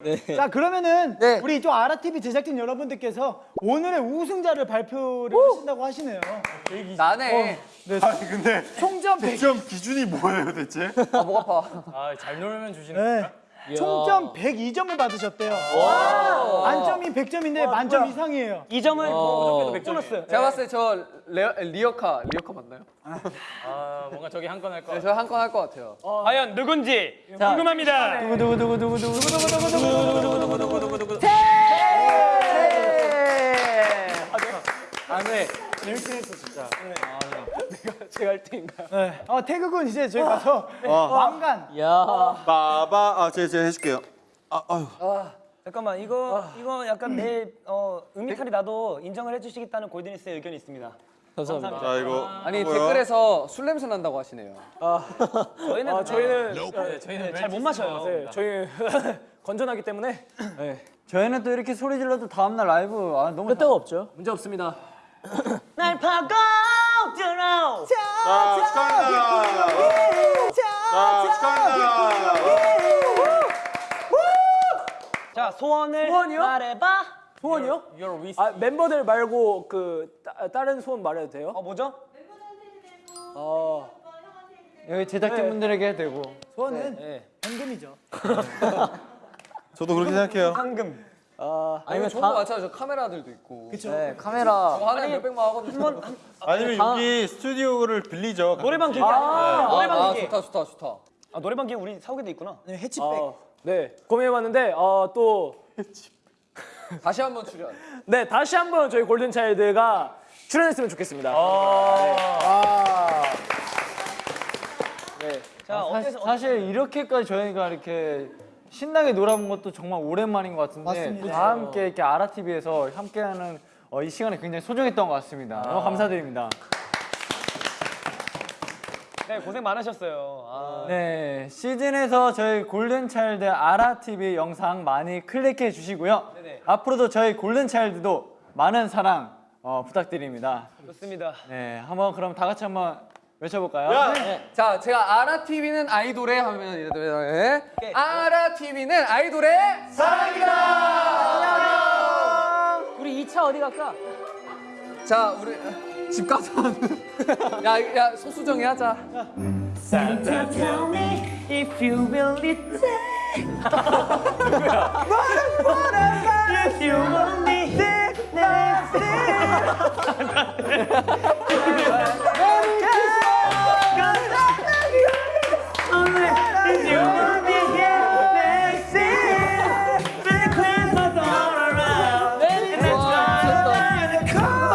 네. 자 그러면은 네. 우리 이쪽 아라TV 제작진 여러분들께서 오늘의 우승자를 발표를 하신다고 하시네요. 나네. 아니 근데 총점 100, 100점 기준이 뭐예요 대체? 아, 목 아파. 아, 잘 놀면 주시는 네. 총점 102점을 받으셨대요. 만점이 100점인데 만점 이상이에요. 이 점은 무조건 100점. 보너스. 제가 봤을 때 저 리어카, 리어카 맞나요? 아, 뭔가 저기 한 건할 거. 네, 저한 건 할 것 같아요. 과연 누군지 궁금합니다. 누구 누구 누구 누구 누구 누구 누구 누구 누구 누구 누구 누구 누구 누구 아, 재밌긴 했어, 진짜. 아, 내가 제가 1등인가요? 네. 어 태극은 이제 저희 가서 왕관 빠바 아 제가 제가 해줄게요. 아 아유. 잠깐만 이거 이거 약간 내 어, 음이탈이 나도 인정을 해주시겠다는 골든리스의 의견이 있습니다. 감사합니다. 자 이거 아니 뭐야? 댓글에서 술 냄새 난다고 하시네요. 저희는 아, 저희는 네, 저희는 잘 못 마셔요. 네, 저희 건전하기 때문에 저희는 또 이렇게 소리 질러도 다음 날 라이브 아, 너무 끄떡 없죠. 문제 없습니다. 날 파고 들어. 자 축하합니다. 자 축하합니다. 자 소원을 소원이요? 말해봐. 소원이요? 아, 멤버들 말고 그 따, 다른 소원 말해도 돼요? 어 뭐죠? 어. 여기 제작진분들에게 해도 되고 소원은 네. 현금이죠. 저도 그렇게 생각해요. 황금. 아, 아니면 좋은 거 많잖아요. 저 카메라들도 있고. 네, 카메라 저 하나에 몇백만 하거든요. 아니면 여기 스튜디오를 빌리죠. 노래방 기계. 아, 노래방 아, 기계. 좋다, 좋다, 좋다. 아 노래방 기계 우리 사오게도 있구나. 네, 해치백. 아, 네. 고민해봤는데 어, 또 다시 한번 출연. 네, 다시 한번 저희 골든 차일드가 출연했으면 좋겠습니다. 네. 자 사, 어때서? 사실 이렇게까지 저희가 이렇게 신나게 놀아본 것도 정말 오랜만인 것 같은데 맞습니다. 다 함께 이렇게 아라TV에서 함께하는 어, 이 시간이 굉장히 소중했던 것 같습니다. 너무 감사드립니다. 네 고생 많으셨어요. 아, 네, 시즌에서 저희 골든차일드 아라TV 영상 많이 클릭해 주시고요. 네네. 앞으로도 저희 골든차일드도 많은 사랑 어, 부탁드립니다. 좋습니다. 네, 한번 그럼 다 같이 한번 외쳐볼까요? 네. 자, 제가 아라 TV는 아이돌의 하면 이래 아라 TV는 아이돌의 사랑이다. 우리 2차 어디 갈까? 자, 우리 집 가서 야, 야 소수정이 하자. Santa tell me if you really take. If you want me next If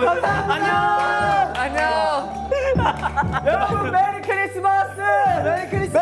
여러분 안녕! 안녕. 여러분 메리 크리스마스! 메리 크리스마스!